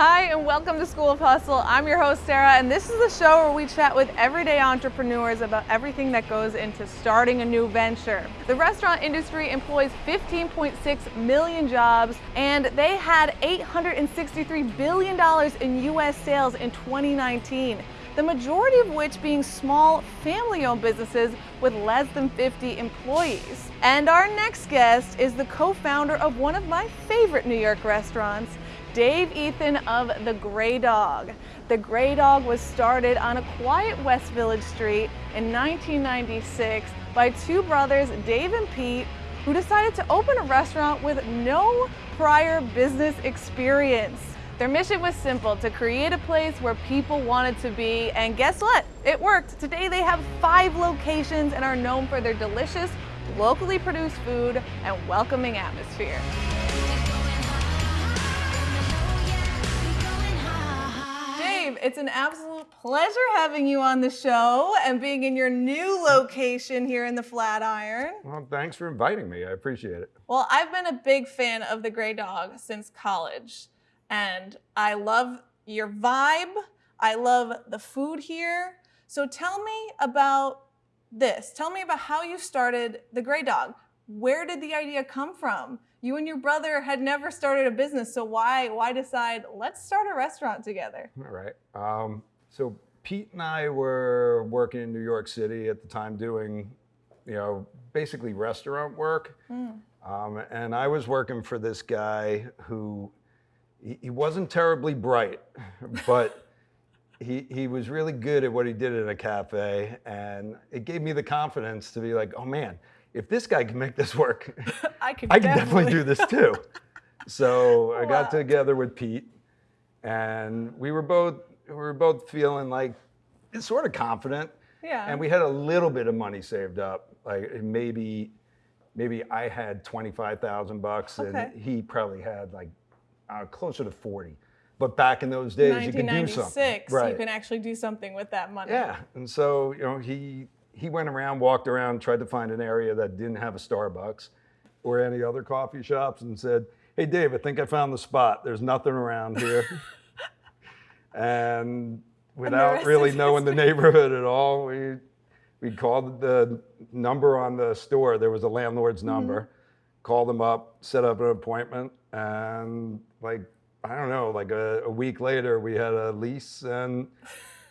Hi, and welcome to School of Hustle. I'm your host, Sarah, and this is the show where we chat with everyday entrepreneurs about everything that goes into starting a new venture. The restaurant industry employs 15.6 million jobs, and they had $863 billion in U.S. sales in 2019 the majority of which being small family-owned businesses with less than 50 employees. And our next guest is the co-founder of one of my favorite New York restaurants, Dave Ethan of The Grey Dog. The Grey Dog was started on a quiet West Village street in 1996 by two brothers, Dave and Pete, who decided to open a restaurant with no prior business experience. Their mission was simple, to create a place where people wanted to be, and guess what? It worked. Today they have five locations and are known for their delicious, locally produced food and welcoming atmosphere. It's an absolute pleasure having you on the show and being in your new location here in the Flatiron. Well, thanks for inviting me. I appreciate it. Well, I've been a big fan of the Grey Dog since college, and I love your vibe. I love the food here. So tell me about this. Tell me about how you started the Grey Dog. Where did the idea come from? You and your brother had never started a business, so why why decide let's start a restaurant together? All right. Um, so Pete and I were working in New York City at the time, doing, you know, basically restaurant work. Mm. Um, and I was working for this guy who he, he wasn't terribly bright, but he, he was really good at what he did in a cafe. And it gave me the confidence to be like, oh man, if this guy can make this work, I can, I can definitely. definitely do this too. so I got together with Pete, and we were both we were both feeling like sort of confident. Yeah. And we had a little bit of money saved up, like maybe maybe I had twenty five thousand bucks, okay. and he probably had like uh, closer to forty. But back in those days, you could do something. Right. You can actually do something with that money. Yeah. And so you know he he went around, walked around, tried to find an area that didn't have a Starbucks or any other coffee shops and said, hey, Dave, I think I found the spot. There's nothing around here. and without really knowing the neighborhood at all, we, we called the number on the store. There was a landlord's mm-hmm. number. Mm-hmm. Called them up, set up an appointment, and like, I don't know, like a, a week later, we had a lease and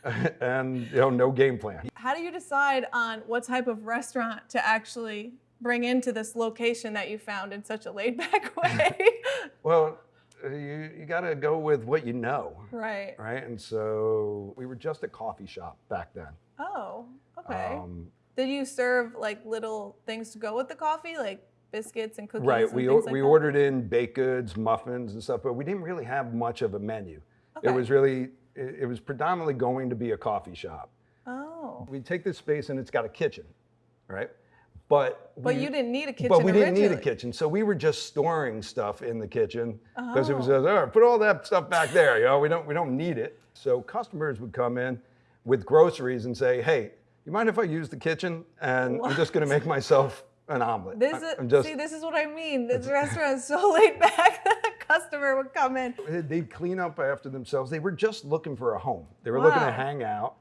and you know, no game plan. How do you decide on what type of restaurant to actually bring into this location that you found in such a laid back way? well, you, you got to go with what you know. Right. Right. And so we were just a coffee shop back then. Oh, okay. Um, Did you serve like little things to go with the coffee, like biscuits and cookies? Right. And we like we that? ordered in baked goods, muffins, and stuff, but we didn't really have much of a menu. Okay. It was really it, it was predominantly going to be a coffee shop. Oh. We take this space and it's got a kitchen, right? But but we, you didn't need a kitchen. But we didn't originally. need a kitchen, so we were just storing stuff in the kitchen because oh. it was oh, put all that stuff back there. You know, we don't we don't need it. So customers would come in with groceries and say, "Hey, you mind if I use the kitchen? And what? I'm just going to make myself an omelet." This is, just, see, this is what I mean. This restaurant is so laid back that the customer would come in. They'd clean up after themselves. They were just looking for a home. They were wow. looking to hang out.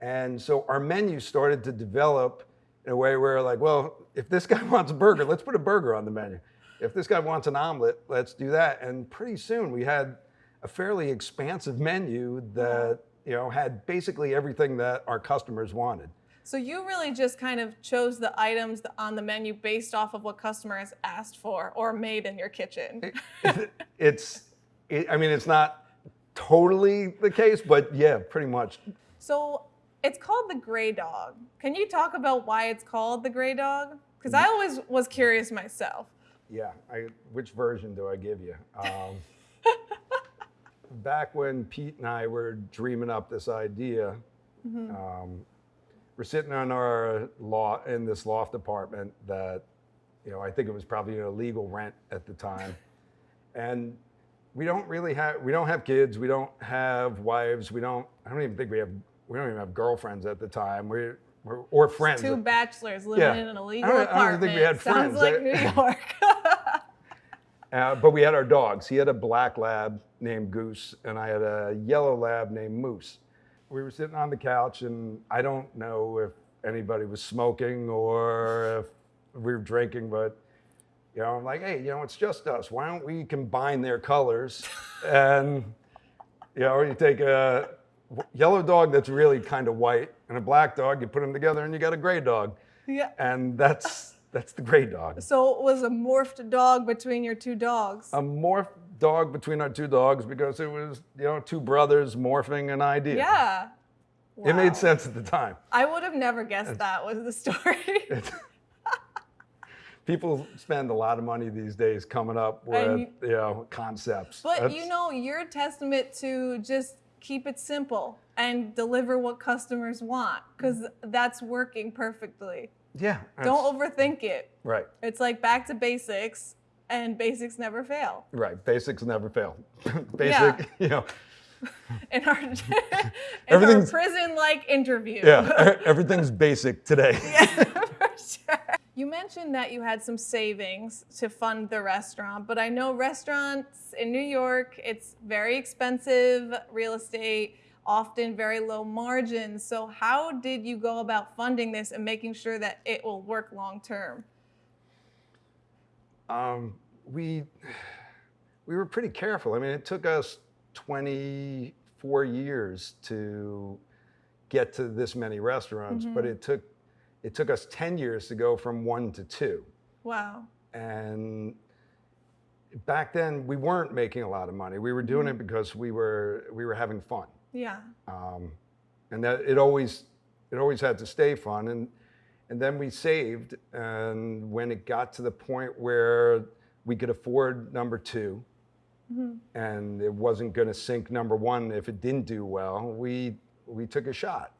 And so our menu started to develop in a way where like, well, if this guy wants a burger, let's put a burger on the menu. If this guy wants an omelet, let's do that. And pretty soon we had a fairly expansive menu that, you know, had basically everything that our customers wanted. So you really just kind of chose the items on the menu based off of what customers asked for or made in your kitchen. it, it's, it, I mean, it's not totally the case, but yeah, pretty much. So it's called the Grey Dog. Can you talk about why it's called the Grey Dog? Because I always was curious myself. Yeah, I, which version do I give you? Um, back when Pete and I were dreaming up this idea, mm-hmm. um, we're sitting on our law in this loft apartment that, you know, I think it was probably an illegal rent at the time. and we don't really have, we don't have kids. We don't have wives. We don't, I don't even think we have, we don't even have girlfriends at the time. We, we're, or friends. Two bachelors living yeah. in an illegal I apartment. I don't think we had friends. Sounds like New York. Uh, but we had our dogs. He had a black lab named Goose, and I had a yellow lab named Moose. We were sitting on the couch, and I don't know if anybody was smoking or if we were drinking, but you know, I'm like, hey, you know, it's just us. Why don't we combine their colors? and you know, you take a yellow dog that's really kind of white and a black dog, you put them together, and you got a gray dog. Yeah. And that's that's the gray dog. So it was a morphed dog between your two dogs. A morph dog between our two dogs because it was, you know, two brothers morphing an idea. yeah. It made sense at the time. I would have never guessed that was the story. People spend a lot of money these days coming up with, And you know, concepts. But That's- you know, you're a testament to just keep it simple and deliver what customers want because that's working perfectly. yeah. Don't overthink it. Right, It's like back to basics, and basics never fail. right. Basics never fail. Basic, Yeah. you know, In our, in Everything's- prison-like interview. yeah, everything's basic today. for sure. You mentioned that you had some savings to fund the restaurant, but I know restaurants in New York, it's very expensive real estate, often very low margins. So, how did you go about funding this and making sure that it will work long term? Um, we we were pretty careful. I mean, it took us 24 years to get to this many restaurants, but it took it took us 10 years to go from one to two. Wow. And back then, we weren't making a lot of money. We were doing it because we were we were having fun, Yeah. um, and that it always it always had to stay fun. And and then we saved, and when it got to the point where we could afford number 2 and it wasn't going to sink number one if it didn't do well, we we took a shot,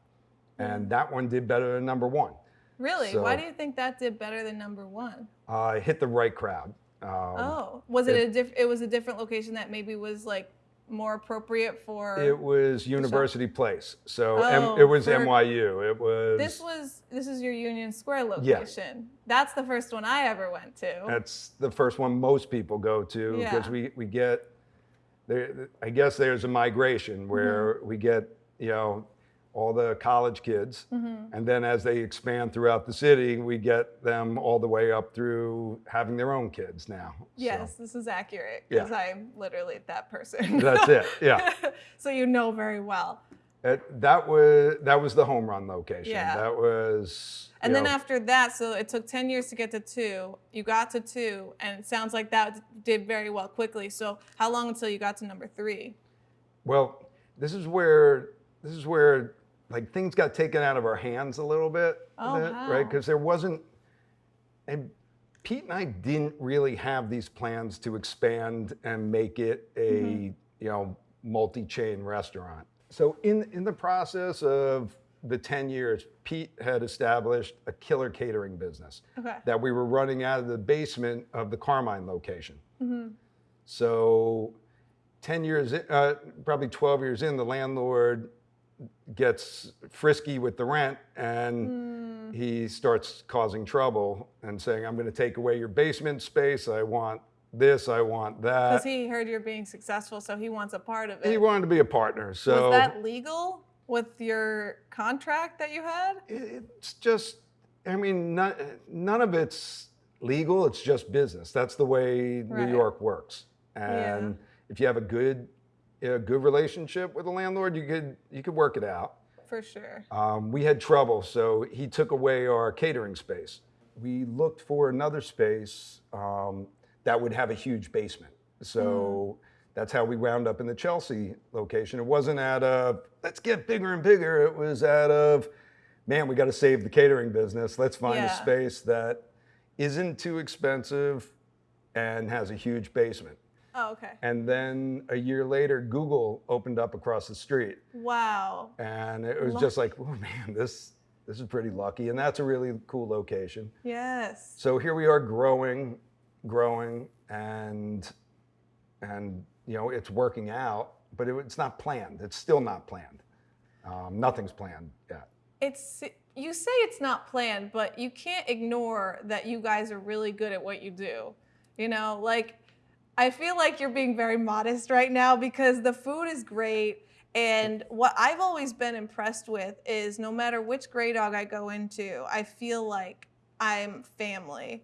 and that one did better than number one. Really? Why do you think that did better than number one? Uh, hit the right crowd. Um, Oh, was it, it- a diff- it was a different location that maybe was like more appropriate for It was University Place, so Oh, M- it was for- NYU. It was. This was this is your Union Square Yeah. location. That's the first one I ever went to. That's the first one most people go to because Yeah. we we get there. I guess there's a migration where Mm-hmm. we get you know all the college kids, Mm-hmm. and then as they expand throughout the city, we get them all the way up through having their own kids now. So yes, this is accurate Yeah. because I'm literally that person. that's it. Yeah. so you know very well. It- that was that was the home run location. Yeah. That was. And then know, after that, so it took 10 years to get to two. You got to two, and it sounds like that did very well quickly. So how long until you got to number three? Well, this is where this is where like things got taken out of our hands a little bit, Oh, that- how? right? Because there wasn't, and Pete and I didn't really have these plans to expand and make it a Mm-hmm. you know multi-chain restaurant. So in in the process of the 10 years, Pete had established a killer catering business Okay. that we were running out of the basement of the Carmine location. Mm-hmm. So 10 years, in, uh, probably 12 years in, the landlord gets frisky with the rent and hmm. he starts causing trouble and saying, I'm going to take away your basement space. I want this, I want that. Because he heard you're being successful, so he wants a part of it. He wanted to be a partner. So Was that legal with your contract that you had? it's just, I mean, none, none of it's legal. It's just business. That's the way Right. New York works. Yeah. And if you have a good, a good relationship with the landlord, you could you could work it out. For sure. Um, we had trouble, so he took away our catering space. We looked for another space um, that would have a huge basement. So that's how we wound up in the Chelsea location. It wasn't out of let's get bigger and bigger. It was out of man, we got to save the catering business. Let's find Yeah. a space that isn't too expensive and has a huge basement. Oh, okay. And then a year later, Google opened up across the street Wow. and it was just like, oh man, this this is pretty lucky, and that's a really cool location. Yes. So here we are, growing, growing, and and you know it's working out, but it, it's not planned. It's still not planned. Um, nothing's planned yet. It's you say it's not planned, but you can't ignore that you guys are really good at what you do. You know, like I feel like you're being very modest right now because the food is great. And what I've always been impressed with is no matter which Grey Dog I go into, I feel like I'm family.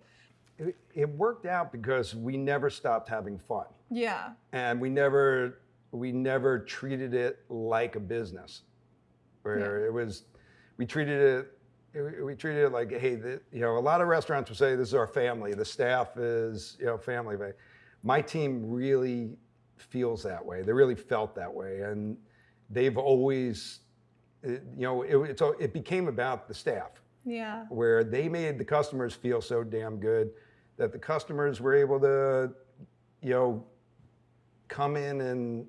It, it worked out because we never stopped having fun. Yeah. and we never we never treated it like a business where it was we treated it it- we treated it like hey the, you know a lot of restaurants would say this is our family the staff is you know family but my team really feels that way they really felt that way and they've always it- you know it, it's, it became about the staff Yeah. where they made the customers feel so damn good that the customers were able to, you know, come in and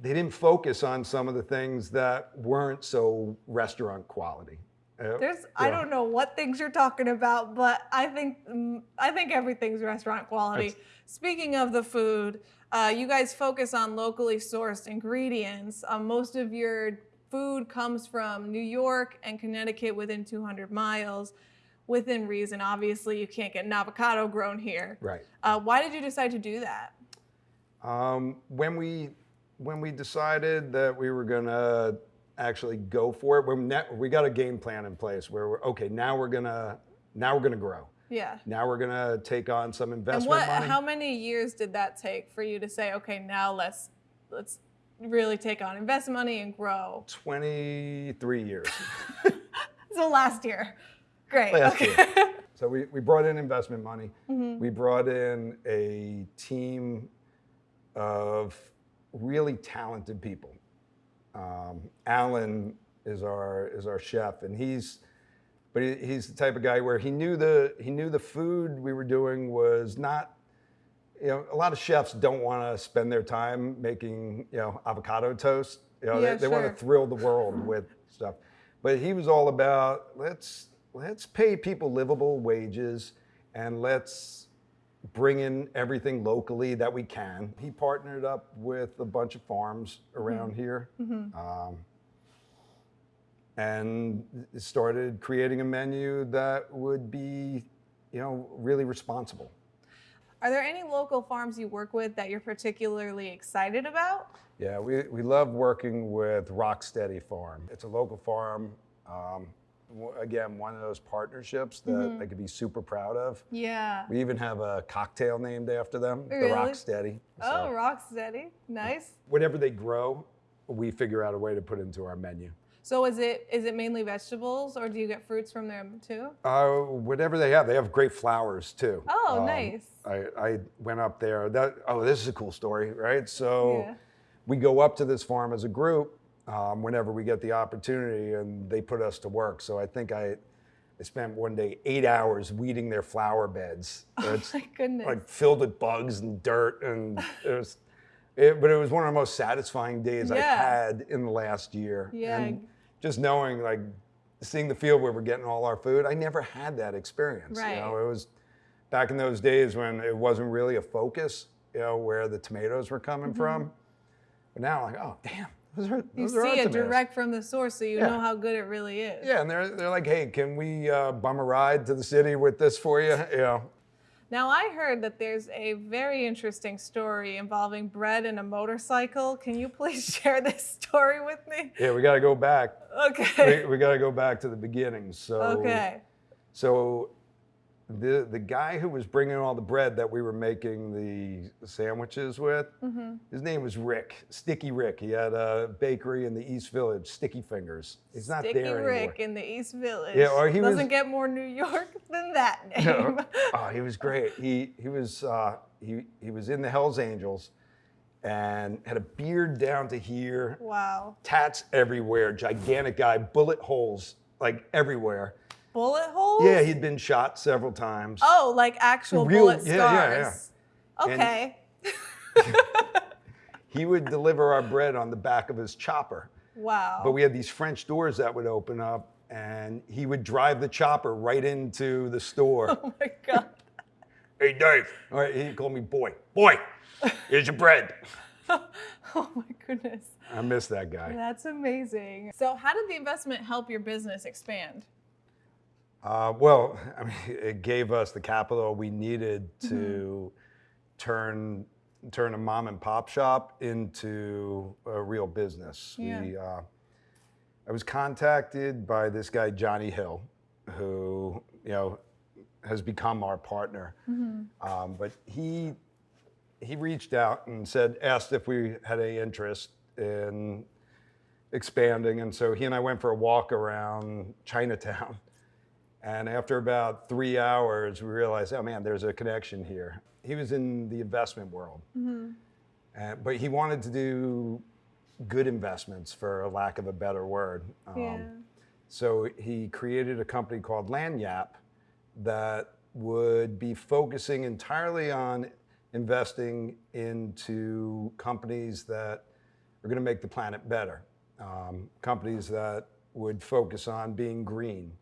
they didn't focus on some of the things that weren't so restaurant quality. Uh, There's I don't know what things you're talking about, but I think mm, I think everything's restaurant quality. That's- Speaking of the food, uh, you guys focus on locally sourced ingredients. Um, most of your food comes from New York and Connecticut within 200 miles. Within reason, obviously, you can't get an avocado grown here. Right. Uh, why did you decide to do that? Um, when we when we decided that we were gonna actually go for it, when ne- we got a game plan in place where we're okay. Now we're gonna now we're gonna grow. Yeah. Now we're gonna take on some investment. And what? money. How many years did that take for you to say, okay, now let's let's really take on invest money and grow? 23 years. So last year, great. Last okay. So we, we brought in investment money. Mhm. We brought in a team of really talented people. Um, Alan is our is our chef, and he's but he, he's the type of guy where he knew the he knew the food we were doing was not. You know, a lot of chefs don't want to spend their time making you know avocado toast. You know, Yeah, they, they want to thrill the world with stuff. But he was all about let's let's pay people livable wages and let's bring in everything locally that we can. He partnered up with a bunch of farms around here. Um, and started creating a menu that would be, you know, really responsible. Are there any local farms you work with that you're particularly excited about? Yeah, we, we love working with Rocksteady Farm. It's a local farm. Um, again, one of those partnerships that I could be super proud of. Yeah. We even have a cocktail named after them, Really? the Rocksteady. Oh, So Rocksteady. Nice. whatever they grow, we figure out a way to put into our menu. So is it is it mainly vegetables or do you get fruits from them too? Uh, whatever they have, they have great flowers too. Oh, Um, nice. I, I went up there. That oh, this is a cool story, right? So Yeah. we go up to this farm as a group um, whenever we get the opportunity, and they put us to work. So I think I, I spent one day eight hours weeding their flower beds. It's My goodness. like filled with bugs and dirt, and it was. It, but it was one of the most satisfying days I've had in the last year. Yeah. And just knowing, like, seeing the field where we're getting all our food, I never had that experience. Right. You know, it was back in those days when it wasn't really a focus, you know, where the tomatoes were coming from. But now, like, oh, damn, those are you those are see it direct from the source so you Yeah. know how good it really is. Yeah, and they're, they're like, hey, can we uh, bum a ride to the city with this for you? You know, Now I heard that there's a very interesting story involving bread and a motorcycle. Can you please share this story with me? yeah, we got to go back. Okay. we, we got to go back to the beginning. So, Okay. so the the guy who was bringing all the bread that we were making the sandwiches with, Mm-hmm. his name was Rick, Sticky Rick. He had a bakery in the East Village, Sticky Fingers. He's not there anymore. Sticky there Rick in the East Village. Yeah, or he doesn't get more New York than that name. No. oh, he was great. He he was uh, he he was in the Hell's Angels, and had a beard down to here, Wow. tats everywhere, gigantic guy, bullet holes like everywhere. Bullet holes? Yeah, he'd been shot several times. Oh, like actual Real- bullet yeah, yeah, scars. And- Okay. He would deliver our bread on the back of his chopper. wow. But we had these French doors that would open up, and he would drive the chopper right into the store. oh my god. hey, Dave. All right, he called me boy. Boy, here's your bread. oh my goodness. I miss that guy. That's amazing. So, how did the investment help your business expand? Uh, well, I mean, it gave us the capital we needed to turn turn a mom and pop shop into a real business. Yeah. We, uh, I was contacted by this guy Johnny Hill, who you know has become our partner. Um, but he he reached out and said, asked if we had any interest in expanding, and so he and I went for a walk around Chinatown. And after about three hours, we realized, oh man, there's a connection here. He was in the investment world, Uh, but he wanted to do good investments, for lack of a better word. Um, Yeah. So he created a company called Lanyap that would be focusing entirely on investing into companies that are going to make the planet better. Um, companies that would focus on being green,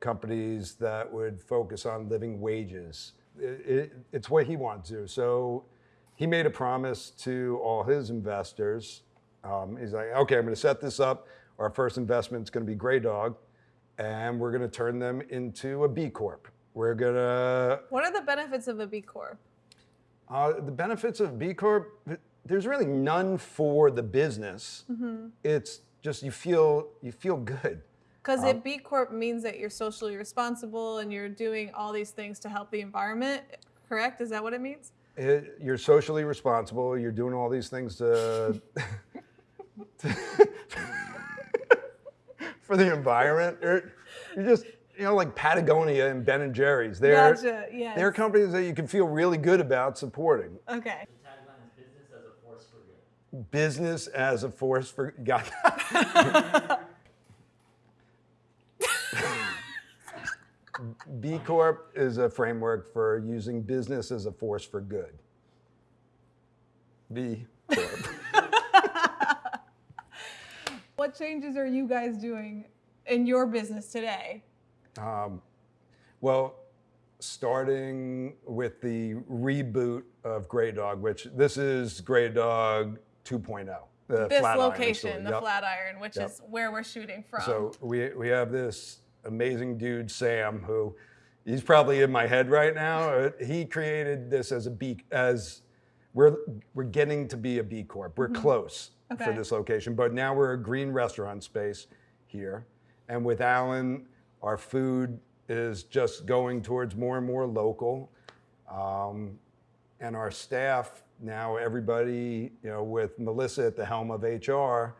companies that would focus on living wages. It, it, it's what he wanted to do. So he made a promise to all his investors. Um, he's like, okay, I'm going to set this up. Our first investment is going to be Grey Dog, and we're going to turn them into a B Corp. We're going to What are the benefits of a B Corp? uh, the benefits of B Corp, there's really none for the business. It's just you feel you feel good. Because a B Corp means that you're socially responsible and you're doing all these things to help the environment. Correct? Is that what it means? It, you're socially responsible. You're doing all these things to, for the environment. You're, you're just you know like Patagonia and Ben and Jerry's. They're Gotcha, yes. they're companies that you can feel really good about supporting. Okay. The tagline is business as a force for good. Business as a force for got. B Corp is a framework for using business as a force for good. B Corp. What changes are you guys doing in your business today? Um, well, starting with the reboot of Grey Dog, which this is Grey Dog 2.0. The This location, the Yep. Flatiron, which Yep. is where we're shooting from. So we we have this amazing dude Sam who he's probably in my head right now. Uh, He created this as a B as we're we're getting to be a B Corp. We're close Okay. for this location, but now we're a green restaurant space here. And with Alan, our food is just going towards more and more local. Um, and our staff now, everybody, you know, with Melissa at the helm of HR,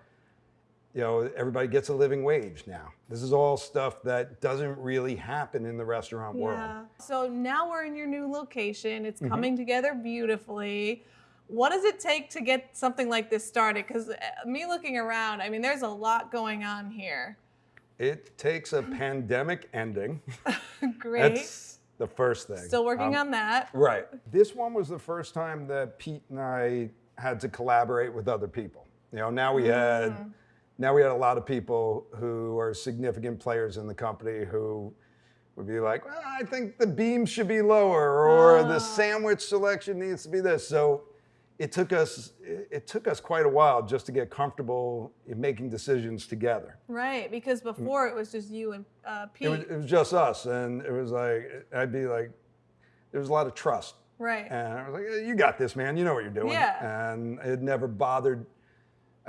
you know, everybody gets a living wage now. This is all stuff that doesn't really happen in the restaurant world. Yeah. So now we're in your new location. It's Mm-hmm. coming together beautifully. What does it take to get something like this started? Because me looking around, I mean, there's a lot going on here. It takes a pandemic ending. Great. That's the first thing. Still working Um, on that. Right. This one was the first time that Pete and I had to collaborate with other people. You know, now we had Mm. Now we had a lot of people who are significant players in the company who would be like, well, I think the beam should be lower or Ah. the sandwich selection needs to be this. So it took us it took us quite a while just to get comfortable in making decisions together. Right. Because before it was just you and uh, Pete. It was, it was just us, and it was like I'd be like, there was a lot of trust. right. And I was like, "Eh, "You got this, man. You know what you're doing." Yeah. And it never bothered.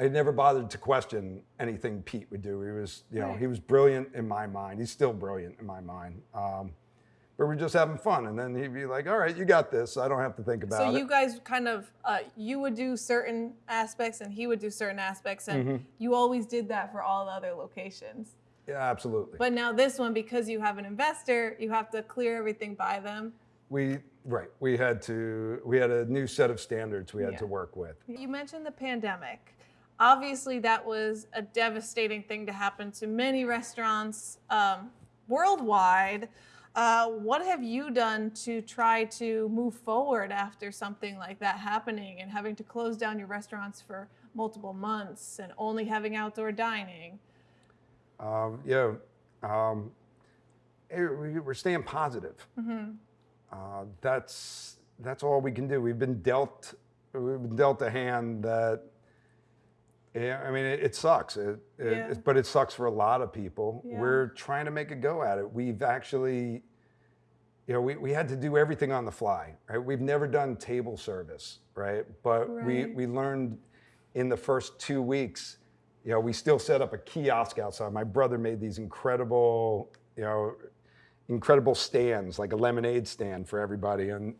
I never bothered to question anything Pete would do. He was, you know, Right. he was brilliant in my mind. He's still brilliant in my mind. Um, but we're just having fun, and then he'd be like, "All right, you got this. I don't have to think about so it." So you guys kind of uh, you would do certain aspects and he would do certain aspects and Mm-hmm. you always did that for all the other locations. yeah, absolutely. But now this one, because you have an investor, you have to clear everything by them. we right. We had to. We had a new set of standards we had Yeah. to work with. You mentioned the pandemic. Obviously, that was a devastating thing to happen to many restaurants um, worldwide. Uh, what have you done to try to move forward after something like that happening and having to close down your restaurants for multiple months and only having outdoor dining? Um, yeah, um, we- we're staying positive. Uh, that's that's all we can do. We've been dealt we've been dealt a hand that. Yeah, I mean it, it sucks. It, it, Yeah. but it sucks for a lot of people. Yeah. We're trying to make a go at it. We've actually you know, we, we had to do everything on the fly, right? We've never done table service, right? But we, we learned in the first two weeks, you know, we still set up a kiosk outside. My brother made these incredible, you know, incredible stands, like a lemonade stand for everybody. And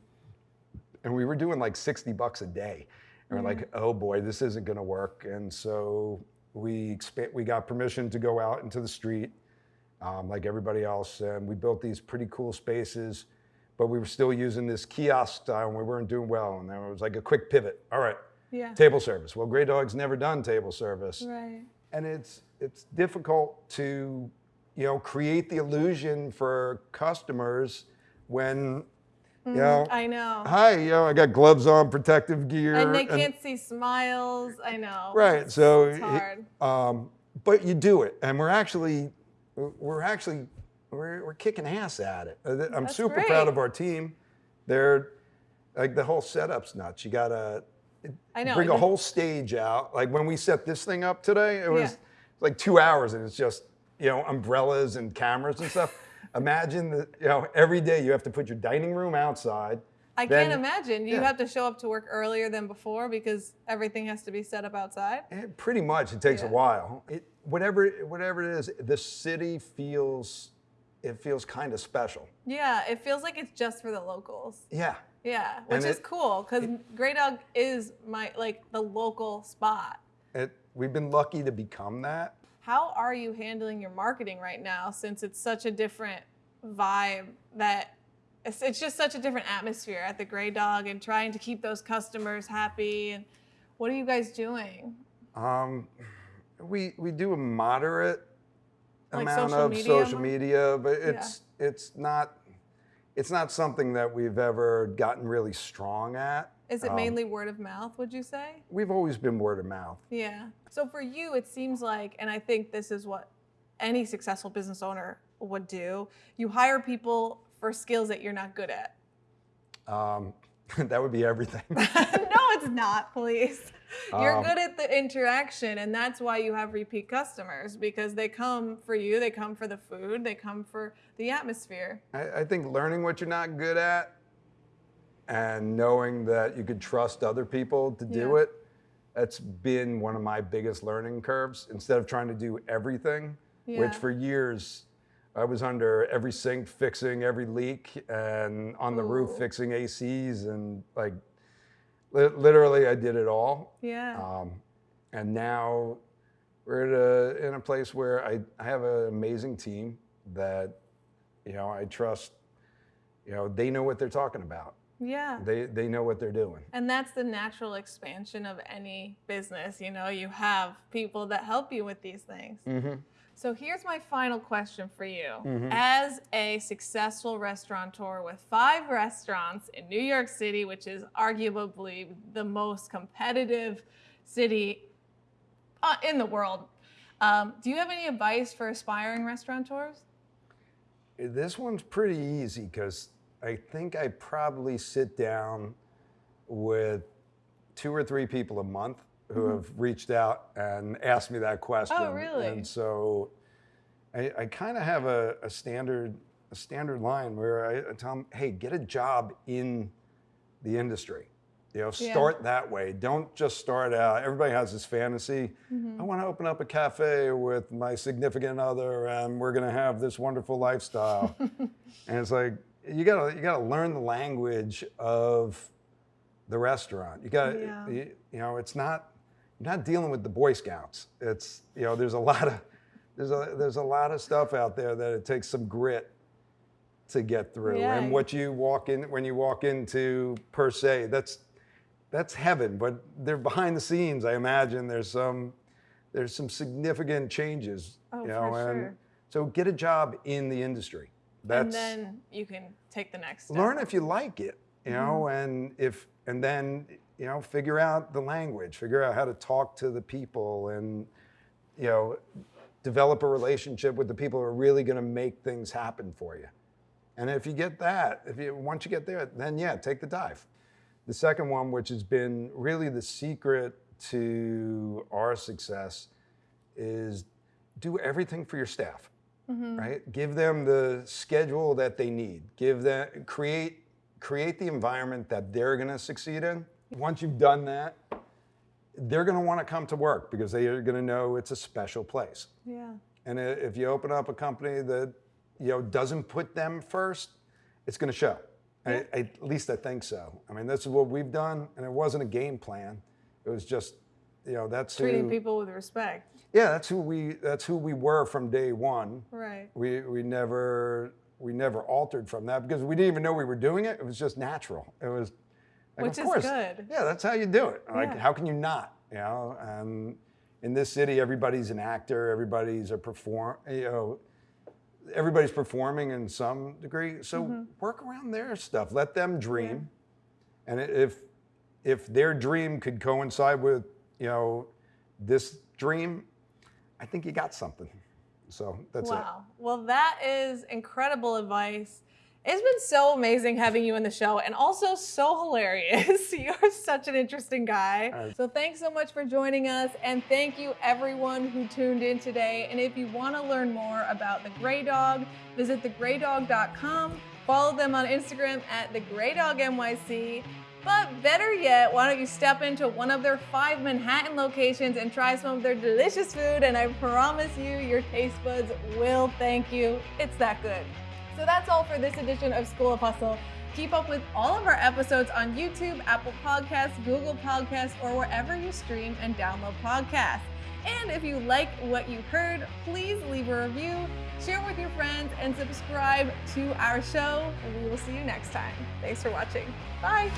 and we were doing like 60 bucks a day. And we're like, oh boy, this isn't gonna work. And so we we got permission to go out into the street um, like everybody else. And we built these pretty cool spaces, but we were still using this kiosk style and we weren't doing well. And then it was like a quick pivot. All right, Yeah. table service. Well, Grey Dog's never done table service. Right. And it's, it's difficult to, you know, create the illusion for customers when, you know, I know. hi, you know, I got gloves on, protective gear. And they can't see smiles. I know. Right. So, It's it- hard. um, but you do it, and we're actually, we're actually, we're, we're kicking ass at it. Uh, I'm That's super great. proud of our team. They're like the whole setup's nuts. You gotta I know. bring a whole stage out. Like when we set this thing up today, it was Yeah. like two hours, and it's just you know umbrellas and cameras and stuff. Imagine that you know every day you have to put your dining room outside. I then- can't imagine. You yeah. have to show up to work earlier than before because everything has to be set up outside. Eh, pretty much, it takes Yeah. a while. It, whatever, whatever it is, the city feels, it feels kind of special. Yeah, it feels like it's just for the locals. Yeah, Yeah, which And is it- cool because Grey Dog is my like the local spot. it, we've been lucky to become that. How are you handling your marketing right now since it's such a different vibe that it's, it's just such a different atmosphere at the Grey Dog and trying to keep those customers happy and what are you guys doing? Um, we we do a moderate Like amount social of media social media, but it's it's not it's not something that we've ever gotten really strong at. Is it Um, mainly word of mouth, would you say? We've always been word of mouth. Yeah. So for you, it seems like, and I think this is what any successful business owner would do you hire people for skills that you're not good at. Um, that would be everything. no, it's not, please. You're Um, good at the interaction, and that's why you have repeat customers because they come for you, they come for the food, they come for the atmosphere. I, I think learning what you're not good at and knowing that you could trust other people to do Yeah. it, that's been one of my biggest learning curves. Instead of trying to do everything, Yeah. which for years I was under every sink fixing every leak and on the roof fixing ACs and like li- literally I did it all. Yeah. Um, and now we're at a, in a place where I, I have an amazing team that, you know, I trust, you know, they know what they're talking about. Yeah. They, they know what they're doing. And that's the natural expansion of any business. You know, you have people that help you with these things. Mm-hmm. So here's my final question for you. Mhm. As a successful restaurateur with five restaurants in New York City, which is arguably the most competitive city uh, in the world, um, do you have any advice for aspiring restaurateurs? This one's pretty easy because I think I probably sit down with two or three people a month who have reached out and asked me that question. Mm-hmm. Oh, really? And so I, I kind of have a, a standard a standard line where I, I tell them, hey, get a job in the industry. You know, Yeah. start that way. Don't just start out. Everybody has this fantasy. Mm-hmm. I want to open up a cafe with my significant other, and we're going to have this wonderful lifestyle. and it's like you gotta you gotta learn the language of the restaurant. You gotta Yeah. you, you know it's not you're not dealing with the Boy Scouts. It's you know there's a lot of there's a there's a lot of stuff out there that it takes some grit to get through. Yeah. And what you walk in when you walk into Per Se, that's that's heaven. But they're behind the scenes. I imagine there's some there's some significant changes. Oh, you know, for and sure. so get a job in the industry. That's and then you can take the next step. learn if you like it, you know, Mm-hmm. and if and then you know figure out the language, figure out how to talk to the people, and you know develop a relationship with the people who are really going to make things happen for you. And if you get that, if you once you get there, then yeah, take the dive. The second one, which has been really the secret to our success, is do everything for your staff. Mm-hmm. right? Give them the schedule that they need. Give them create create the environment that they're going to succeed in. Once you've done that, they're going to want to come to work because they are going to know it's a special place. Yeah. And if you open up a company that you know doesn't put them first, it's going to show. I, I- at least I think so. I mean, this is what we've done, and it wasn't a game plan. It was just, you know, that's Treating who, people with respect. Yeah, that's who we. That's who we were from day one. Right. We we never we never altered from that because we didn't even know we were doing it. It was just natural. It was. Like, Which of is course, good. Yeah, that's how you do it. Like, Yeah. how can you not? You know, and in this city, everybody's an actor. Everybody's a perform. You know, everybody's performing in some degree. So Mm-hmm. work around their stuff. Let them dream. And if if their dream could coincide with you know this dream, I think you got something. So that's it. Wow. Well, that is incredible advice. It's been so amazing having you in the show and also so hilarious. You're such an interesting guy. Uh, So, thanks so much for joining us. And thank you, everyone who tuned in today. And if you want to learn more about the Grey Dog, visit thegreydog.com. Follow them on Instagram at thegreydognyc. But better yet, why don't you step into one of their five Manhattan locations and try some of their delicious food? And I promise you, your taste buds will thank you. It's that good. So that's all for this edition of School of Hustle. Keep up with all of our episodes on YouTube, Apple Podcasts, Google Podcasts, or wherever you stream and download podcasts. And if you like what you heard, please leave a review, share with your friends, and subscribe to our show. And we will see you next time. Thanks for watching. Bye.